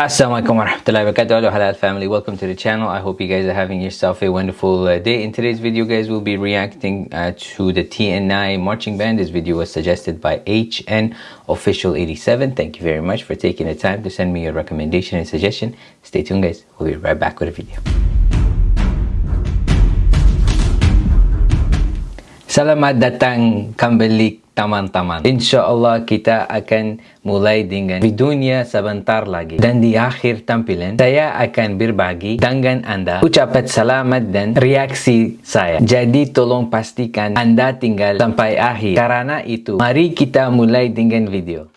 Assalamualaikum warahmatullahi wabarakatuh Halal family. Welcome to the channel. I hope you guys are having yourself a wonderful uh, day. In today's video guys we'll be reacting uh, to the TNI marching band. This video was suggested by HN official 87 thank you very much for taking the time to send me your recommendation and suggestion. Stay tuned guys. We'll be right back with a video. Selamat datang kembali teman-teman. InsyaAllah kita akan mulai dengan videonya sebentar lagi. Dan di akhir tampilan, saya akan berbagi dengan anda ucapan selamat dan reaksi saya. Jadi tolong pastikan anda tinggal sampai akhir. Karena itu, mari kita mulai dengan video.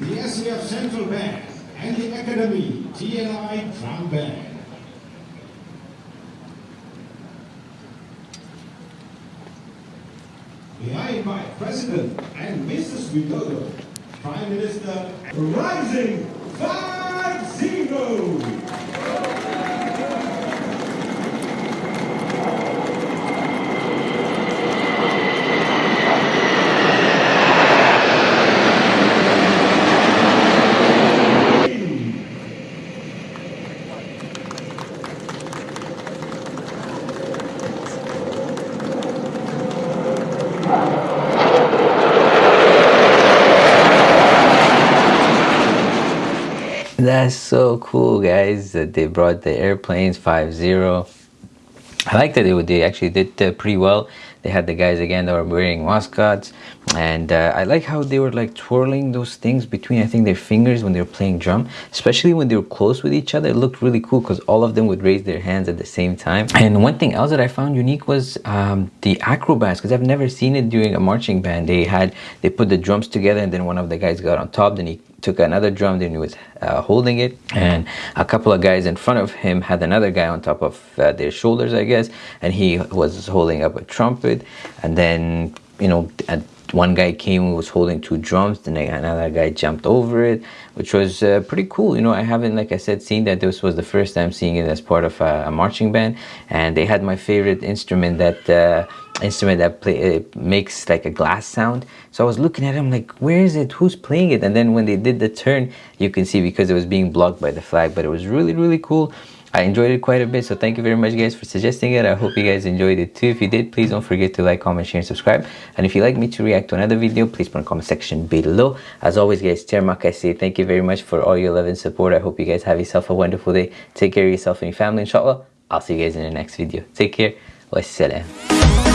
the SCF Central Bank and the Academy TNI Drum Band. Behind my President and Mrs. Widodo, Prime Minister, Rising 5-0! That's so cool, guys, that they brought the airplanes 5-0. I like that they, they actually did uh, pretty well. They had the guys again that were wearing mascots, and uh, I like how they were like twirling those things between I think their fingers when they were playing drum, especially when they were close with each other. It looked really cool because all of them would raise their hands at the same time. And one thing else that I found unique was um, the acrobats because I've never seen it during a marching band. They had they put the drums together, and then one of the guys got on top, then he took another drum then he was uh, holding it and a couple of guys in front of him had another guy on top of uh, their shoulders i guess and he was holding up a trumpet and then you know one guy came and was holding two drums then another guy jumped over it which was uh, pretty cool you know i haven't like i said seen that this was the first time seeing it as part of a, a marching band and they had my favorite instrument that uh, instrument that play it makes like a glass sound. So i was looking at him like where is it? Who's playing it? And then when they did the turn you can see because it was being blocked by the flag but it was really really cool. I enjoyed it quite a bit so thank you very much guys for suggesting it. I hope you guys enjoyed it too. If you did please don't forget to like comment share and subscribe. And if you'd like me to react to another video please put in the comment section below. As always guys Termak I thank you very much for all your love and support. I hope you guys have yourself a wonderful day. Take care of yourself and your family inshallah. I'll see you guys in the next video. Take care. Wassalam